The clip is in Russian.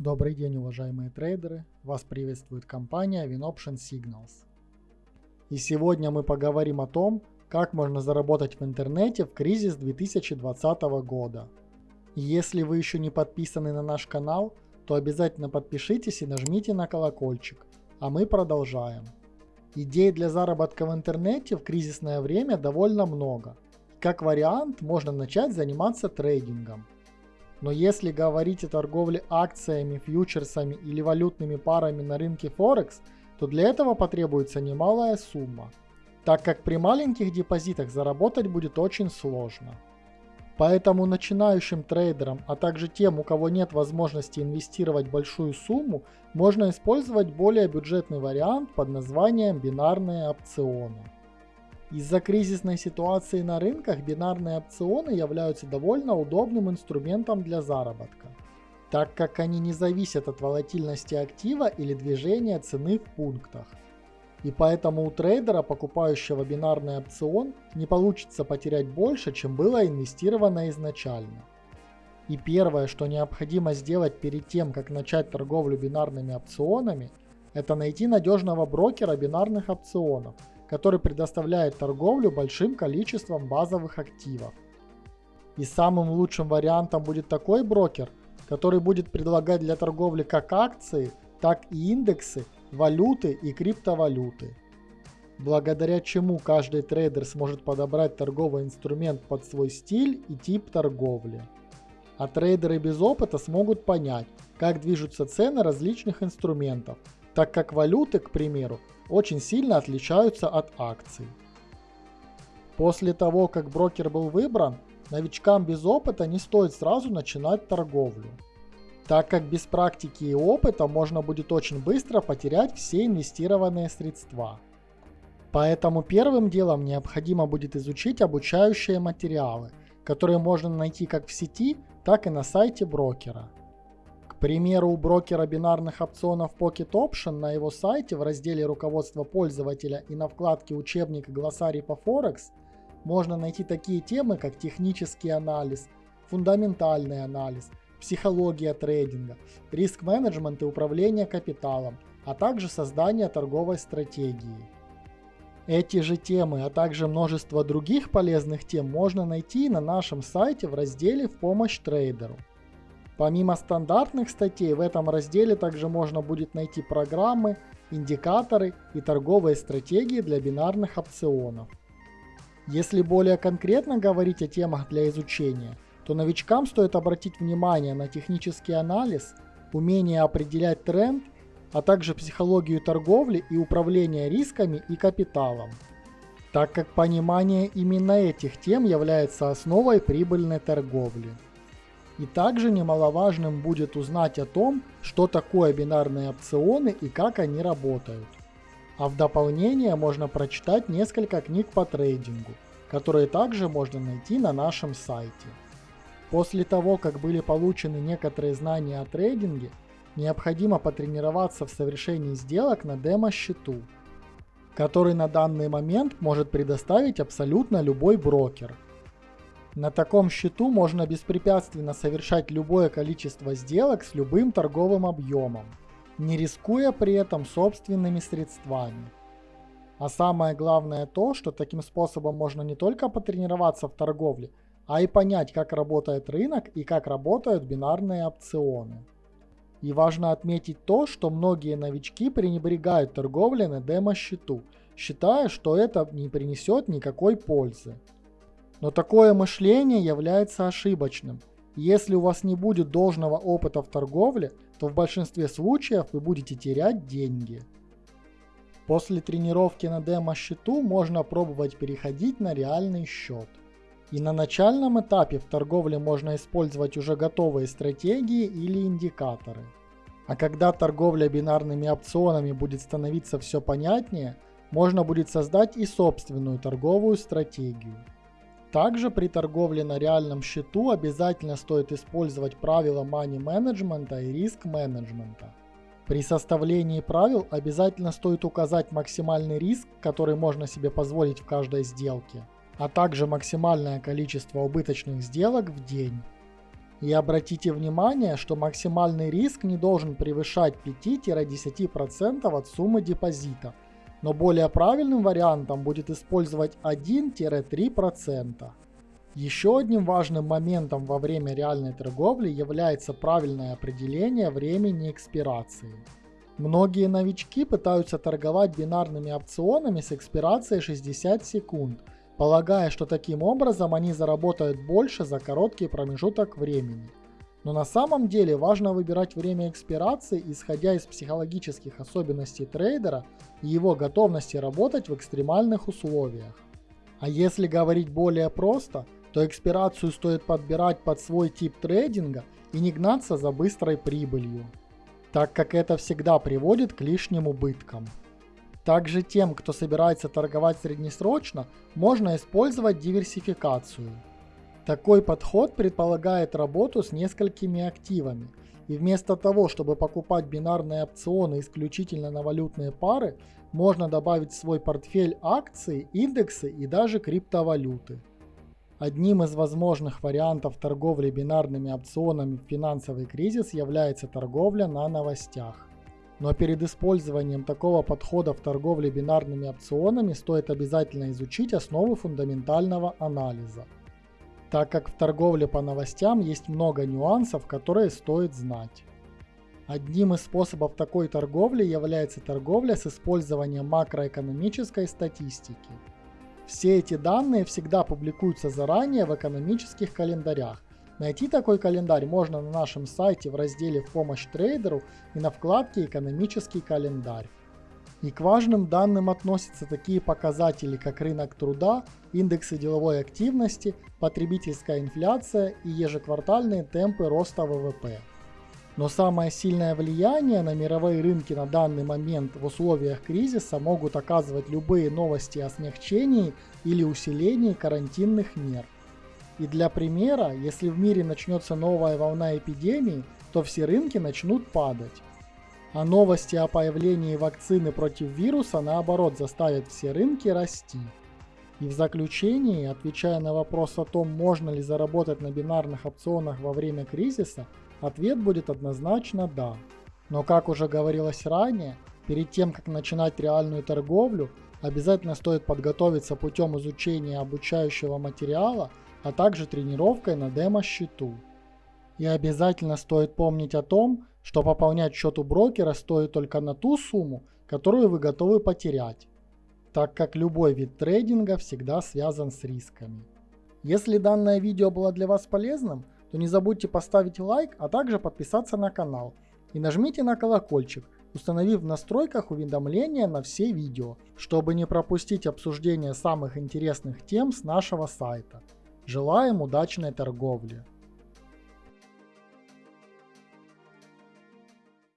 Добрый день, уважаемые трейдеры! Вас приветствует компания WinOption Signals. И сегодня мы поговорим о том, как можно заработать в интернете в кризис 2020 года. Если вы еще не подписаны на наш канал, то обязательно подпишитесь и нажмите на колокольчик. А мы продолжаем. Идей для заработка в интернете в кризисное время довольно много. Как вариант, можно начать заниматься трейдингом – но если говорить о торговле акциями, фьючерсами или валютными парами на рынке Форекс, то для этого потребуется немалая сумма, так как при маленьких депозитах заработать будет очень сложно. Поэтому начинающим трейдерам, а также тем, у кого нет возможности инвестировать большую сумму, можно использовать более бюджетный вариант под названием бинарные опционы. Из-за кризисной ситуации на рынках бинарные опционы являются довольно удобным инструментом для заработка, так как они не зависят от волатильности актива или движения цены в пунктах. И поэтому у трейдера, покупающего бинарный опцион, не получится потерять больше, чем было инвестировано изначально. И первое, что необходимо сделать перед тем, как начать торговлю бинарными опционами, это найти надежного брокера бинарных опционов – который предоставляет торговлю большим количеством базовых активов. И самым лучшим вариантом будет такой брокер, который будет предлагать для торговли как акции, так и индексы, валюты и криптовалюты. Благодаря чему каждый трейдер сможет подобрать торговый инструмент под свой стиль и тип торговли. А трейдеры без опыта смогут понять, как движутся цены различных инструментов, так как валюты, к примеру, очень сильно отличаются от акций. После того, как брокер был выбран, новичкам без опыта не стоит сразу начинать торговлю, так как без практики и опыта можно будет очень быстро потерять все инвестированные средства. Поэтому первым делом необходимо будет изучить обучающие материалы, которые можно найти как в сети, так и на сайте брокера примеру, у брокера бинарных опционов Pocket Option на его сайте в разделе «Руководство пользователя» и на вкладке «Учебник и глоссарий по Форекс» можно найти такие темы, как технический анализ, фундаментальный анализ, психология трейдинга, риск-менеджмент и управление капиталом, а также создание торговой стратегии. Эти же темы, а также множество других полезных тем можно найти на нашем сайте в разделе «В помощь трейдеру». Помимо стандартных статей, в этом разделе также можно будет найти программы, индикаторы и торговые стратегии для бинарных опционов. Если более конкретно говорить о темах для изучения, то новичкам стоит обратить внимание на технический анализ, умение определять тренд, а также психологию торговли и управление рисками и капиталом, так как понимание именно этих тем является основой прибыльной торговли. И также немаловажным будет узнать о том, что такое бинарные опционы и как они работают. А в дополнение можно прочитать несколько книг по трейдингу, которые также можно найти на нашем сайте. После того, как были получены некоторые знания о трейдинге, необходимо потренироваться в совершении сделок на демо-счету, который на данный момент может предоставить абсолютно любой брокер – на таком счету можно беспрепятственно совершать любое количество сделок с любым торговым объемом, не рискуя при этом собственными средствами. А самое главное то, что таким способом можно не только потренироваться в торговле, а и понять, как работает рынок и как работают бинарные опционы. И важно отметить то, что многие новички пренебрегают торговлей на демо-счету, считая, что это не принесет никакой пользы. Но такое мышление является ошибочным. Если у вас не будет должного опыта в торговле, то в большинстве случаев вы будете терять деньги. После тренировки на демо-счету можно пробовать переходить на реальный счет. И на начальном этапе в торговле можно использовать уже готовые стратегии или индикаторы. А когда торговля бинарными опционами будет становиться все понятнее, можно будет создать и собственную торговую стратегию. Также при торговле на реальном счету обязательно стоит использовать правила money менеджмента и риск менеджмента. При составлении правил обязательно стоит указать максимальный риск, который можно себе позволить в каждой сделке, а также максимальное количество убыточных сделок в день. И обратите внимание, что максимальный риск не должен превышать 5-10% от суммы депозита, но более правильным вариантом будет использовать 1-3%. Еще одним важным моментом во время реальной торговли является правильное определение времени экспирации. Многие новички пытаются торговать бинарными опционами с экспирацией 60 секунд, полагая, что таким образом они заработают больше за короткий промежуток времени. Но на самом деле важно выбирать время экспирации, исходя из психологических особенностей трейдера и его готовности работать в экстремальных условиях. А если говорить более просто, то экспирацию стоит подбирать под свой тип трейдинга и не гнаться за быстрой прибылью так как это всегда приводит к лишним убыткам. Также тем, кто собирается торговать среднесрочно, можно использовать диверсификацию. Такой подход предполагает работу с несколькими активами, и вместо того, чтобы покупать бинарные опционы исключительно на валютные пары, можно добавить в свой портфель акции, индексы и даже криптовалюты. Одним из возможных вариантов торговли бинарными опционами в финансовый кризис является торговля на новостях. Но перед использованием такого подхода в торговле бинарными опционами стоит обязательно изучить основы фундаментального анализа, так как в торговле по новостям есть много нюансов, которые стоит знать. Одним из способов такой торговли является торговля с использованием макроэкономической статистики – все эти данные всегда публикуются заранее в экономических календарях. Найти такой календарь можно на нашем сайте в разделе «В помощь трейдеру» и на вкладке «Экономический календарь». И к важным данным относятся такие показатели, как рынок труда, индексы деловой активности, потребительская инфляция и ежеквартальные темпы роста ВВП. Но самое сильное влияние на мировые рынки на данный момент в условиях кризиса могут оказывать любые новости о смягчении или усилении карантинных мер. И для примера, если в мире начнется новая волна эпидемии, то все рынки начнут падать. А новости о появлении вакцины против вируса наоборот заставят все рынки расти. И в заключении, отвечая на вопрос о том, можно ли заработать на бинарных опционах во время кризиса, Ответ будет однозначно «да». Но как уже говорилось ранее, перед тем как начинать реальную торговлю, обязательно стоит подготовиться путем изучения обучающего материала, а также тренировкой на демо-счету. И обязательно стоит помнить о том, что пополнять счет у брокера стоит только на ту сумму, которую вы готовы потерять, так как любой вид трейдинга всегда связан с рисками. Если данное видео было для вас полезным, то не забудьте поставить лайк, а также подписаться на канал. И нажмите на колокольчик, установив в настройках уведомления на все видео, чтобы не пропустить обсуждение самых интересных тем с нашего сайта. Желаем удачной торговли!